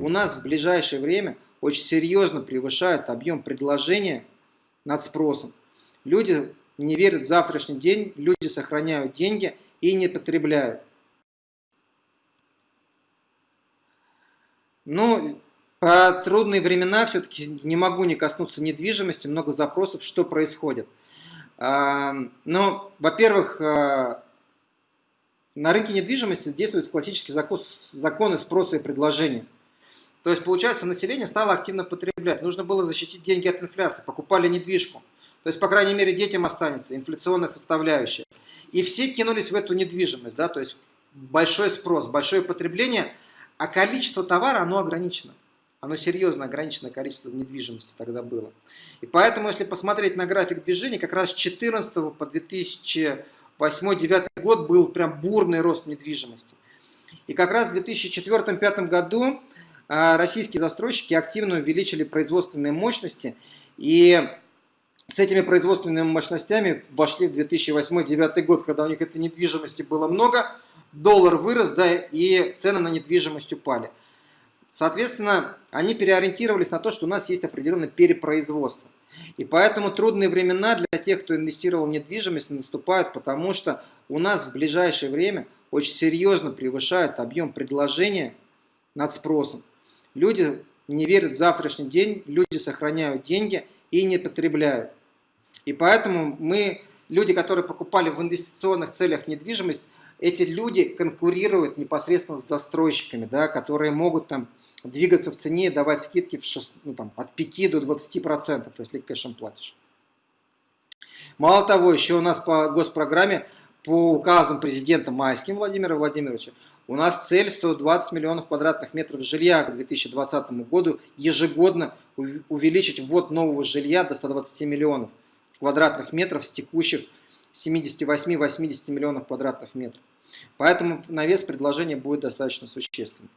у нас в ближайшее время очень серьезно превышают объем предложения над спросом. Люди не верят в завтрашний день, люди сохраняют деньги и не потребляют. Ну, по трудные времена все-таки не могу не коснуться недвижимости, много запросов, что происходит. А, ну, во-первых, а, на рынке недвижимости действуют классические законы спроса и предложения. То есть, получается, население стало активно потреблять. Нужно было защитить деньги от инфляции, покупали недвижку. То есть, по крайней мере, детям останется инфляционная составляющая. И все кинулись в эту недвижимость, да, то есть большой спрос, большое потребление, а количество товара, оно ограничено. Оно серьезно ограничено количество недвижимости тогда было. И поэтому, если посмотреть на график движения, как раз с 2014 по 2008-2009 год был прям бурный рост недвижимости. И как раз в 2004-2005 году российские застройщики активно увеличили производственные мощности и с этими производственными мощностями вошли в 2008-2009 год, когда у них этой недвижимости было много, доллар вырос, да, и цены на недвижимость упали. Соответственно, они переориентировались на то, что у нас есть определенное перепроизводство. И поэтому трудные времена для тех, кто инвестировал в недвижимость, наступают, потому что у нас в ближайшее время очень серьезно превышают объем предложения над спросом. Люди не верят в завтрашний день, люди сохраняют деньги и не потребляют. И поэтому мы, люди, которые покупали в инвестиционных целях недвижимость, эти люди конкурируют непосредственно с застройщиками, да, которые могут там двигаться в цене, давать скидки в 6, ну, там, от 5 до 20%, если кэшем платишь. Мало того, еще у нас по госпрограмме, по указам президента Майским Владимира Владимировича, у нас цель 120 миллионов квадратных метров жилья к 2020 году ежегодно увеличить ввод нового жилья до 120 миллионов квадратных метров с текущих 78-80 миллионов квадратных метров. Поэтому навес предложения будет достаточно существенным.